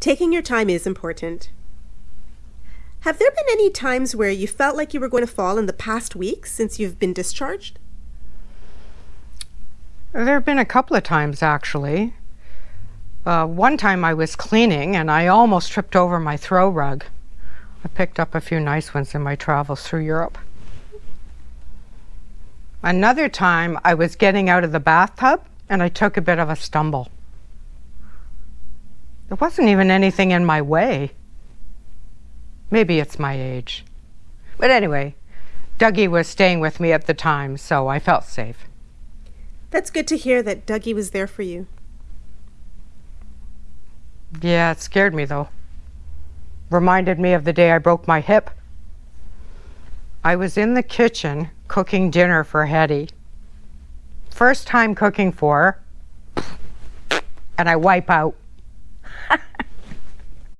Taking your time is important. Have there been any times where you felt like you were going to fall in the past week since you've been discharged? There have been a couple of times, actually. Uh, one time I was cleaning and I almost tripped over my throw rug. I picked up a few nice ones in my travels through Europe. Another time I was getting out of the bathtub and I took a bit of a stumble. There wasn't even anything in my way. Maybe it's my age. But anyway, Dougie was staying with me at the time, so I felt safe. That's good to hear that Dougie was there for you. Yeah, it scared me though. Reminded me of the day I broke my hip. I was in the kitchen cooking dinner for Hetty. First time cooking for her, and I wipe out.